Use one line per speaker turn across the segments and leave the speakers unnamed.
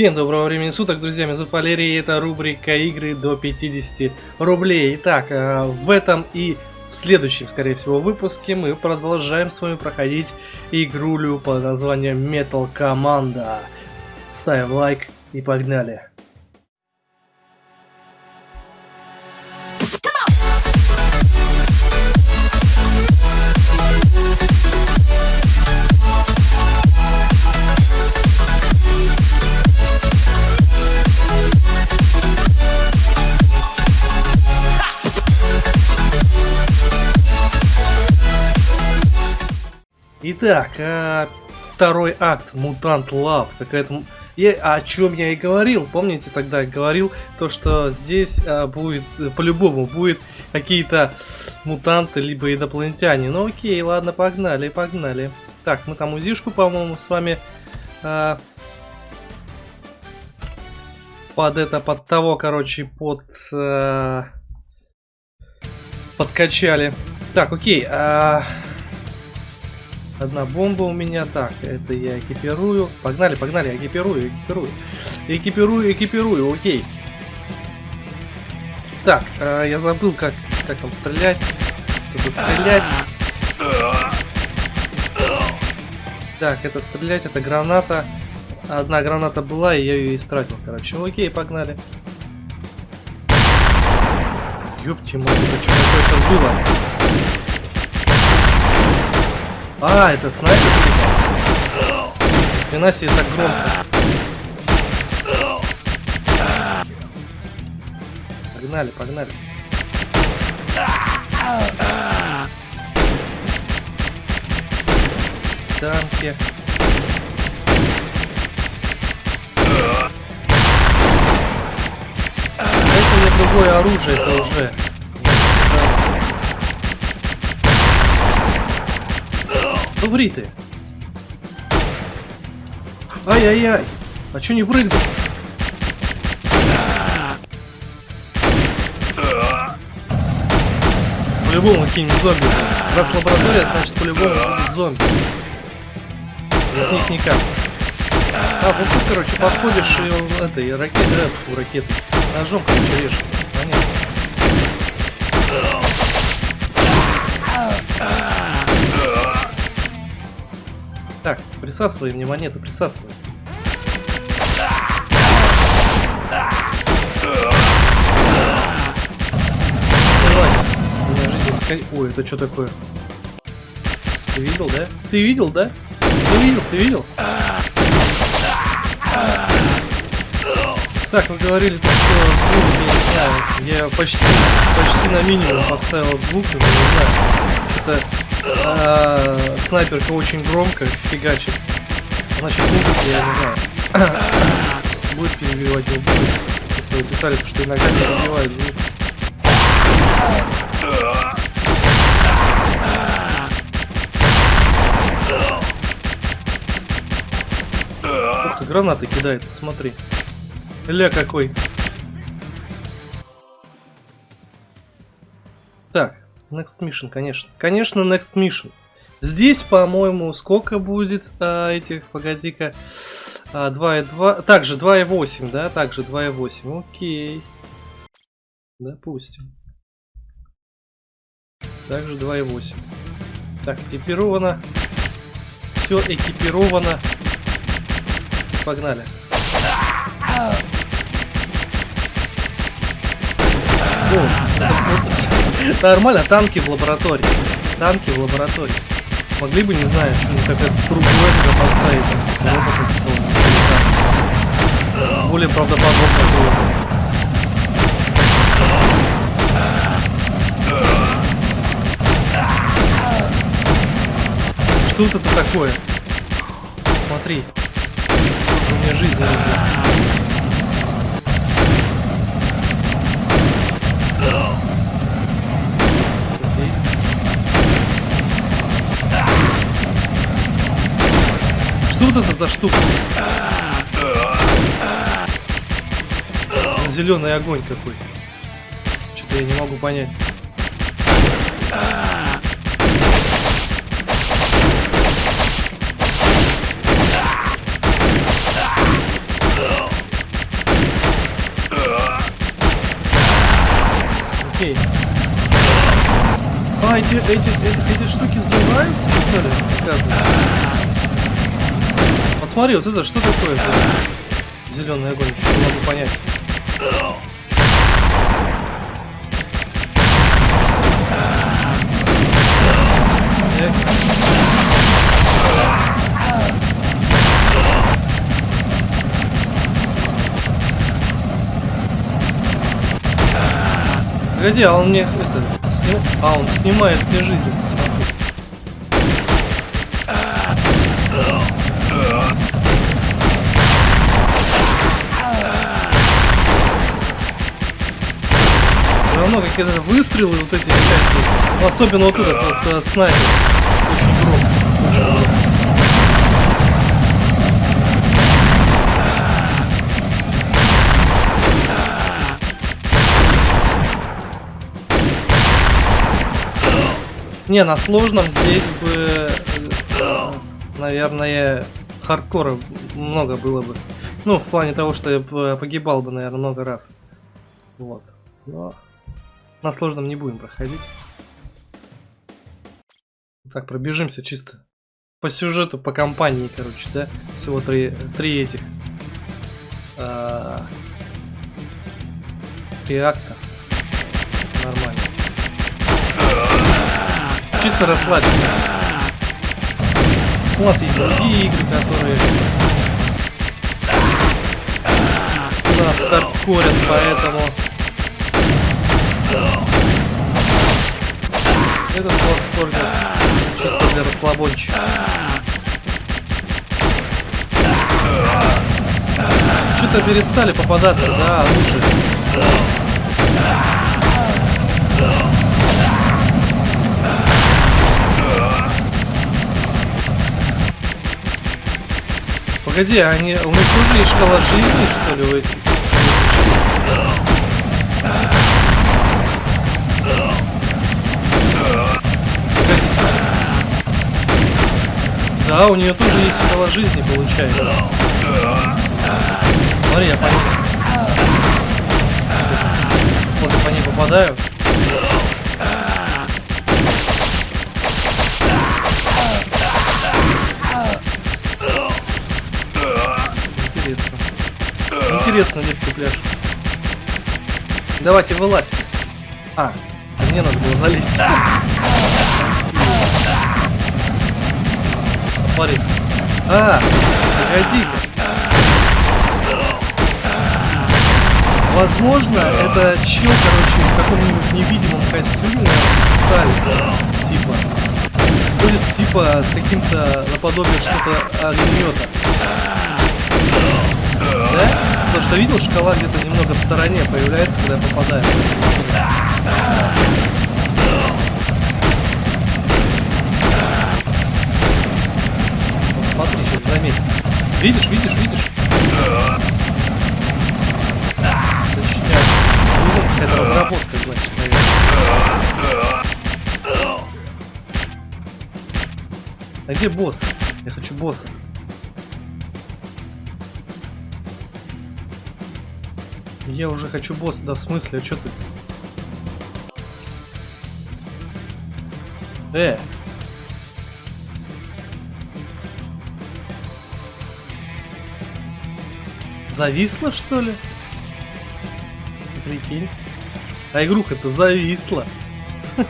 Всем доброго времени суток, друзья, меня зовут Валерий, и это рубрика игры до 50 рублей. Итак, э, в этом и в следующем, скорее всего, выпуске мы продолжаем с вами проходить игрулю под названием Metal Команда. Ставим лайк и погнали. Итак, а, второй акт, Мутант Лав. Какая-то... Я, о чем я и говорил, помните, тогда говорил, то, что здесь а, будет, по-любому, будет какие-то мутанты, либо инопланетяне. Ну окей, ладно, погнали, погнали. Так, мы там узишку, по-моему, с вами а, под это, под того, короче, под... А, подкачали. Так, окей, а... Одна бомба у меня. Так, это я экипирую. Погнали, погнали, экипирую, экипирую. Экипирую, экипирую, окей. Так, э, я забыл, как, как там стрелять. Тут стрелять. Так, это стрелять, это граната. Одна граната была, и я ее истратил, короче. Окей, погнали. Ёпти мать, это что такое было? А, это снайпер? Хрена себе так громко. Погнали, погнали. Танки. Это мне другое оружие, это уже. Ври ты. Ай-яй-яй. А чё не прыгнул? По-любому какие-нибудь зомби. Раз лаборатория, значит по-любому будут зомби. Без них никак. А, вот тут, короче, подходишь и это, и ракеты, да, у ракеты. Ножом, короче, режешь. Так, присасывай мне монеты, присасывай. Ой, это что такое? Ты видел, да? Ты видел, да? Ты видел, ты видел? Так, вы говорили, что звук, я не знаю, я почти, почти на минимум поставил звук, но не знаю. Это снайперка очень громко фигачит. Значит, будет, я не знаю. будет перебивать его будет. Если вы писали, что иногда перебивает звук. Ух гранаты кидается, смотри. Ля какой. Так, Next Mission, конечно. Конечно, Next Mission. Здесь, по-моему, сколько будет а, этих, погоди-ка, а, 2,2, также 2,8, да, также 2,8, окей. Допустим. Также 2,8. Так, экипировано. Все экипировано. Погнали. О, Нормально, танки в лаборатории. Танки в лаборатории. Могли бы, не знаю, какая-то другое туда поставить. Более правдоподобно было. Что это такое? Смотри. У меня жизнь не тут это за штука? Зеленый огонь какой. Что-то я не могу понять. Окей. А, эти, эти, эти, эти штуки взрываются, что ли? Оказывается. Посмотри, вот это что такое? Зеленый огонь, не могу понять. Погоди, а он мне это сним... А, он снимает мне жизнь. Все равно какие-то выстрелы вот эти всякие. Особенно вот этот вот от снайпер. Очень громко. Очень громко. Не, на сложном здесь бы, э, наверное, хардкора много было бы. Ну, в плане того, что я погибал бы, наверное, много раз. Вот. Но на сложном не будем проходить. Так, пробежимся чисто. По сюжету, по компании, короче, да? Всего три, три этих. А, три акта. Нормально. Чисто расслабиться. У нас другие игры, которые нас хардкорят, поэтому этот хардкор чисто для расслабончика. Что-то перестали попадаться, да, лучше. Погоди, они, у них тоже есть шкала жизни, что ли, у этих? Да, у нее тоже есть шкала жизни, получается. Смотри, я по ней... Вот я по ней попадаю. интересно, детский пляж. Давайте вылазь. А, мне надо было залезть. Смотри. А, погоди-ка. Возможно, это чел, короче, в каком-нибудь невидимом костюме специально, типа. Будет типа с каким-то наподобие что-то огнемета. Да? Потому что видел, шкала где-то немного в стороне появляется, когда я попадаю. Заметь. Видишь, видишь, видишь? Ну, какая-то разработка, значит, наверное. А где босс? Я хочу босса. Я уже хочу босс. Да в смысле, а что ты? Э! Зависла, что ли? Прикинь. А игруха-то зависла.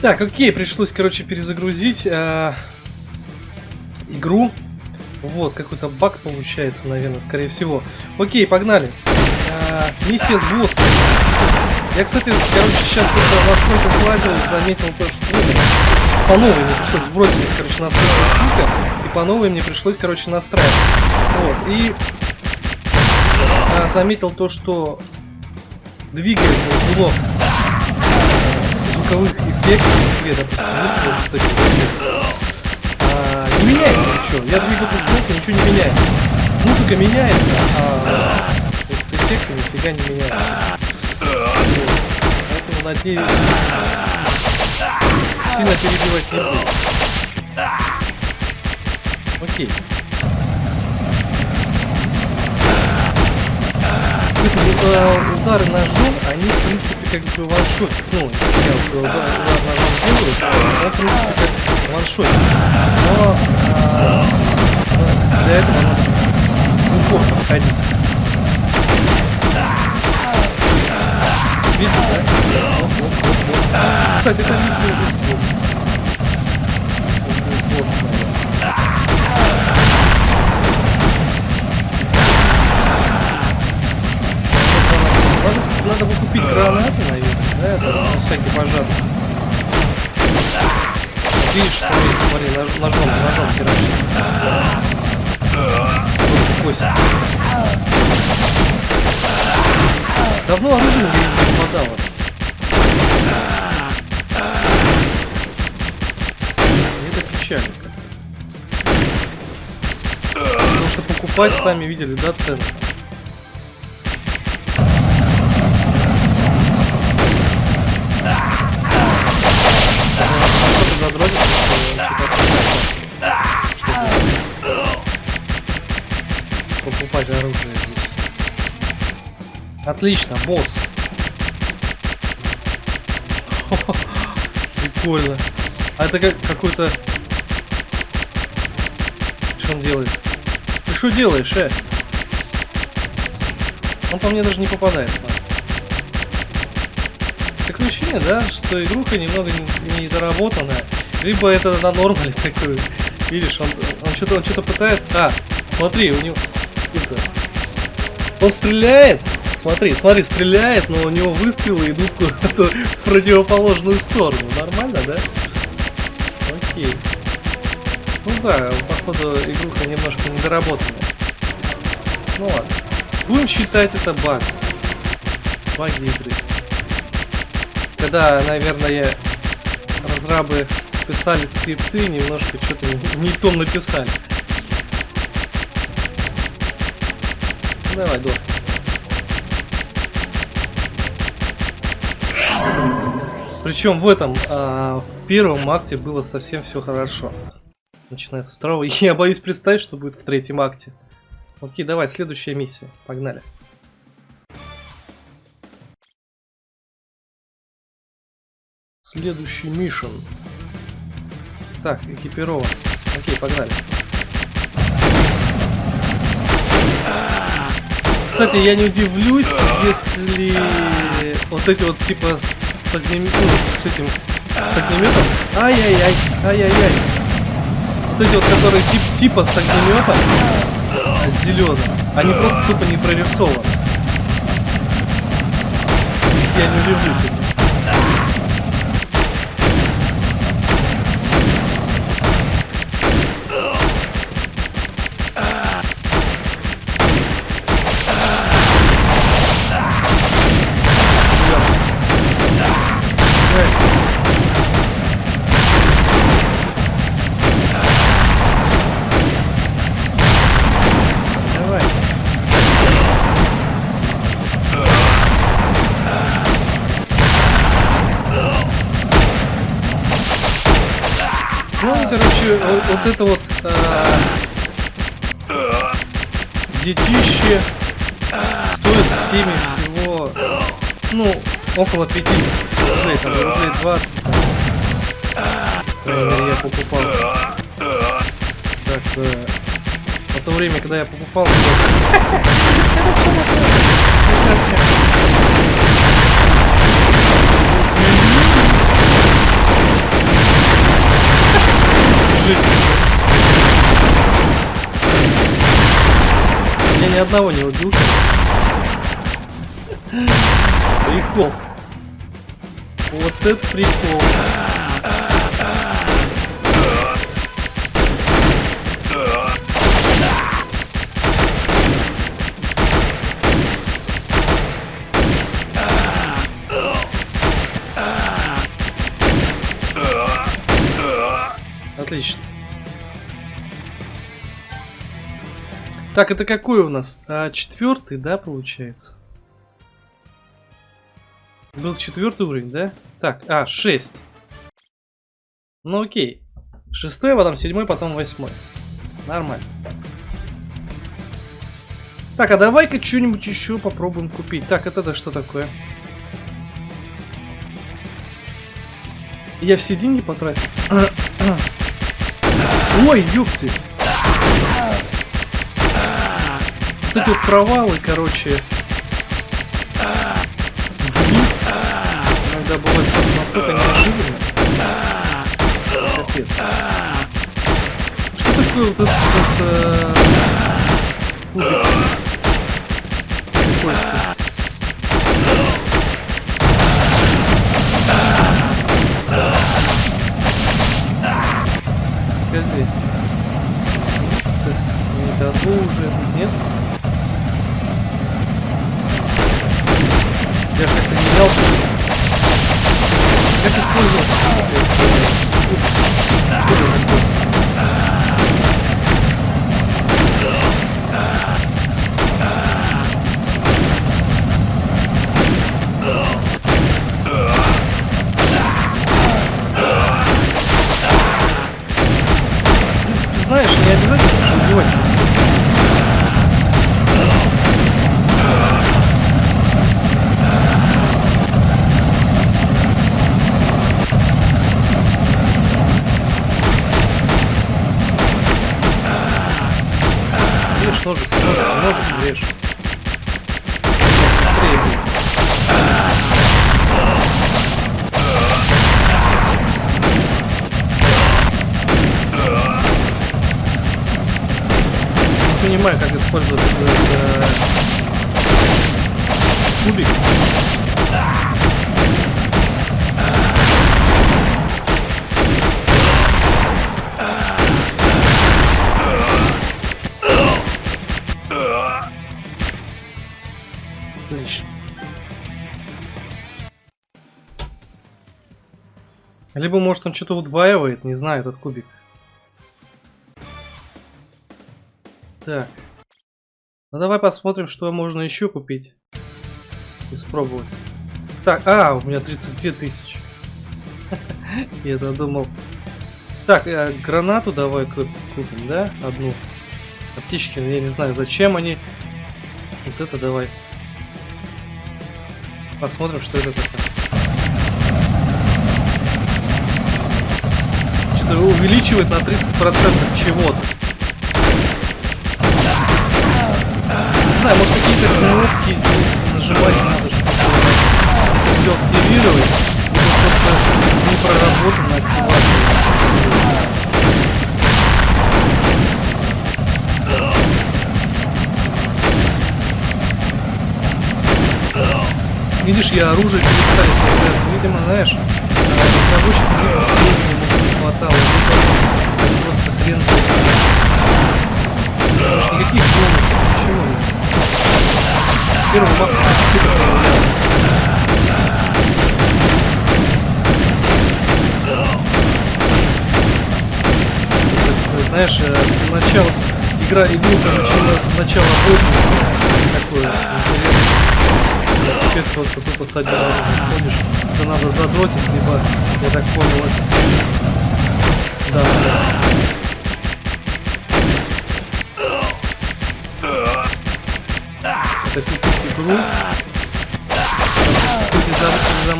Так, окей, пришлось, короче, перезагрузить э, игру. Вот, какой-то баг получается, наверное, скорее всего. Окей, погнали. А, миссия с боссом. Я, кстати, короче, сейчас это насколько слазил, заметил то, что ну, по новой мне пришлось сбросить, короче, настройки и по новой мне пришлось, короче, настраивать. Вот, и заметил то, что двигает блок звуковых эффектов, допустим, а, не меняется ничего. Я двигаю звук, ничего не меняется. Музыка меняется, а эффекты нифига не меняются. Поэтому надеюсь, сильно перебивать не буду. Окей. Удары ножом, они, в принципе, как бы ваншот. Ну, я удар, ножом делаю, то, в принципе, как ваншот. Но э, для этого надо упор подходить. Видите, да? Вот, вот, вот. Кстати, это не следует босс. Надо, гранаты, наверное, да, это на всякий пожарный. Видишь, смотри, смотри, нож, ножом, ножом херачит. Кость. Давно оружие не попадало. Это печально. Потому что покупать, сами видели, да, цены. Оружие здесь. Отлично, босс. Прикольно. А это как какой-то... Что он делает? Ты что делаешь, э? Он по мне даже не попадает. Такое ощущение, да, что игруха немного недоработанная. Либо это на нормале такой. Видишь, он, он что-то он что-то пытается. А, смотри, у него сука. Он стреляет. Смотри, смотри, стреляет, но у него выстрелы идут куда-то в противоположную сторону. Нормально, да? Окей. Ну да, походу игруха немножко недоработанная. Ну ладно. Будем считать это баг. Баги игры. Когда, наверное, разрабы писали скрипты, немножко что-то не то написали. Давай, до. Причем в этом, а, в первом акте было совсем все хорошо. Начинается второго. Я боюсь представить, что будет в третьем акте. Окей, давай, следующая миссия. Погнали. Следующий мишен. Так, экипирован. Окей, погнали. Кстати, я не удивлюсь, если вот эти вот типа с огнеметом, ну, с этим, с огнеметом, ай-яй-яй, ай-яй-яй, вот эти вот, которые тип, типа с огнеметом, зеленым, они просто тупо не прорисованы. Я не удивлюсь. Вот это вот а, детище стоит в стиме всего, ну, около 50 рублей, там рублей 20. я покупал. Так, э, в то время, когда я покупал... Я ни одного не убил. Прикол. Вот это прикол. Отлично. Так, это какой у нас? А, четвертый, да, получается? Был четвертый уровень, да? Так, а, шесть. Ну окей. Шестой, потом седьмой, потом восьмой. Нормально. Так, а давай-ка что-нибудь еще попробуем купить. Так, это да что такое? Я все деньги потратил. Ой, ёпты. Вот эти вот провалы, короче. Вниз. Иногда бывает просто настолько неожиданно. Капец. Что такое вот этот вот, э, Я же как-то менял. Как использовать? Понимаю, как использовать этот кубик. Либо, может, он что-то удваивает, не знаю, этот кубик. Так. Ну давай посмотрим, что можно еще купить. Испробовать. Так, а, у меня 32 тысячи. Я-то. Так, э, гранату давай ку- купим, да? Одну. Аптечки, я не знаю, зачем они. Вот это давай. Посмотрим, что это такое. Что-то увеличивает на 30% чего-то. Знаю, может какие-то кнопки здесь нажимать надо, чтобы это все активировать. Либо просто не проработана активация. Видишь, я оружие перестали появляться. Видимо, знаешь, а, разработчикам времени не хватало, просто хрен. Никаких бонусов, ничего нет. Знаешь, э, начало игра игруха начала начало боя такое интересное. Теперь просто тупо с ходишь. Это надо задротить, либо, я так понял. Да, да.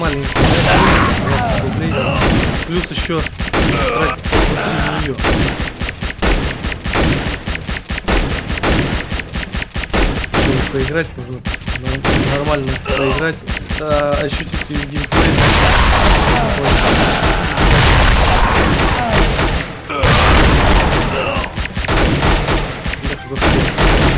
Маленький, да, 20 рублей. Плюс еще тратится внутри поиграть нужно нор- нормально поиграть, а, ощутить геймплей. Эх,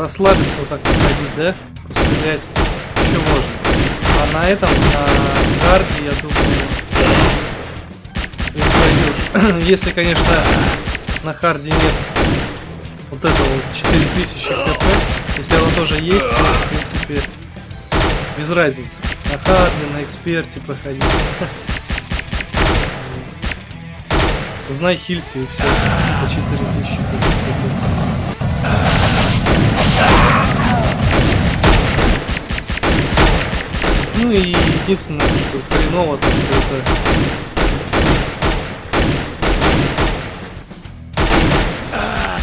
расслабиться вот так походить, да? Пострелять еще можно. А на этом, на карте, я думаю. Если, конечно, на харде нет вот этого вот 4000 хп. Если оно тоже есть, то, в принципе, без разницы. На харде, на эксперте проходить. Знай хилься и все. По 4000 хп. Ну и единственное, что хреново, то, что это...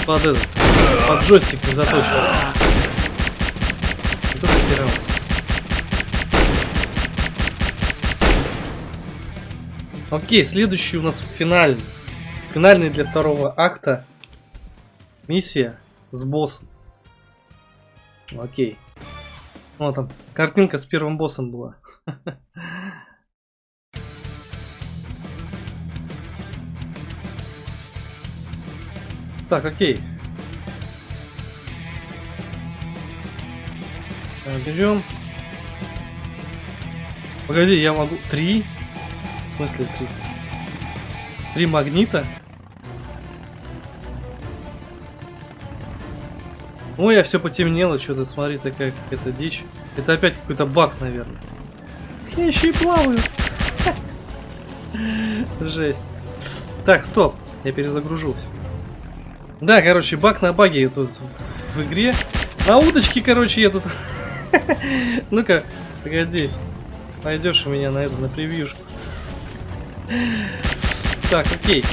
Под этот, под джойстик не заточен. Вот это херово. Окей, следующий у нас финальный. Финальный для второго акта. Миссия с боссом. Окей. Вот там, картинка с первым боссом была. Так, окей. Э, Берем. Погоди, я могу... Три? В смысле три? Три магнита? Ой, я все потемнело, что-то, смотри, такая какая-то дичь. Это опять какой-то баг, наверное. Я еще и плаваю. Жесть. Так, стоп. Я перезагружусь. Да, короче, баг на баге тут в игре. На удочке, короче, я тут... Ну-ка, погоди. Пойдешь у меня на это, на превьюшку. Так, окей.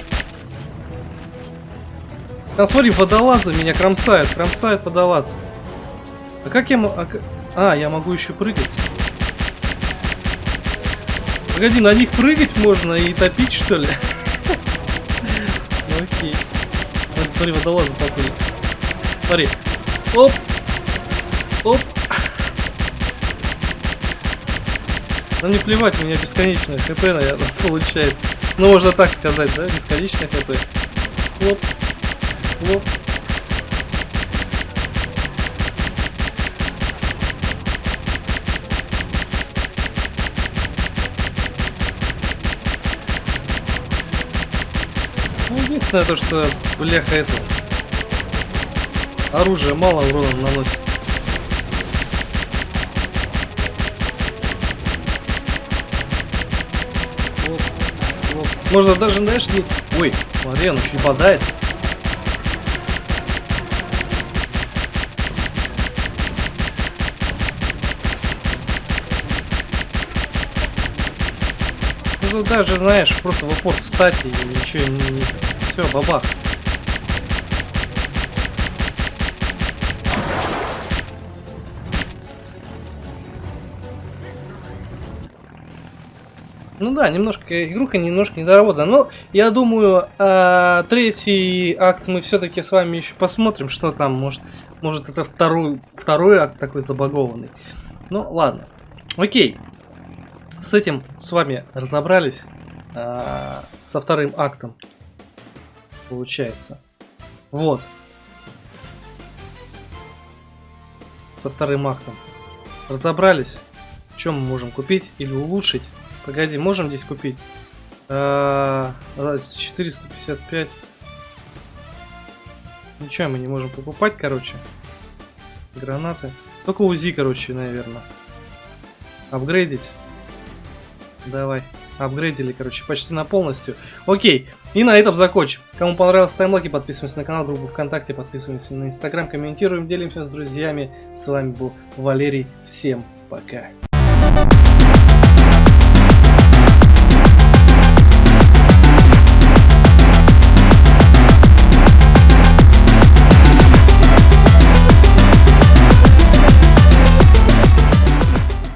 Там смотри, водолазы меня кромсают, кромсают водолазы. А как я. А, а, я могу еще прыгать. Погоди, на них прыгать можно и топить, что ли? Ну окей. Смотри, водолазы поплыли. Смотри. Оп. Оп. Ну не плевать, у меня бесконечное хп, наверное, получается. Ну можно так сказать, да? Бесконечное хп. Оп. Оп. Ну, единственное то, что, бляха, это... Оружие мало урона наносит. Можно даже, знаешь, не... Ой, смотри, он еще и бодает. Можно даже, знаешь, просто в упор встать и ничего не... не... Все, бабах. Ну да, немножко игруха немножко недоработана. Но я думаю, э, третий акт мы все-таки с вами еще посмотрим, что там. Может, может это второй, второй акт такой забагованный. Ну ладно. Окей. С этим с вами разобрались. Э, со вторым актом. Получается. Вот. Со вторым актом. Разобрались. Что мы можем купить или улучшить. Погоди, можем здесь купить? А, 455. Ничего мы не можем покупать, короче. Гранаты. Только УЗИ, короче, наверное. Апгрейдить. Давай. Апгрейдили, короче, почти на полностью. Окей. И на этом закончим. Кому понравилось, ставим лайки, подписываемся на канал, группу ВКонтакте, подписываемся на Инстаграм, комментируем, делимся с друзьями. С вами был Валерий. Всем пока.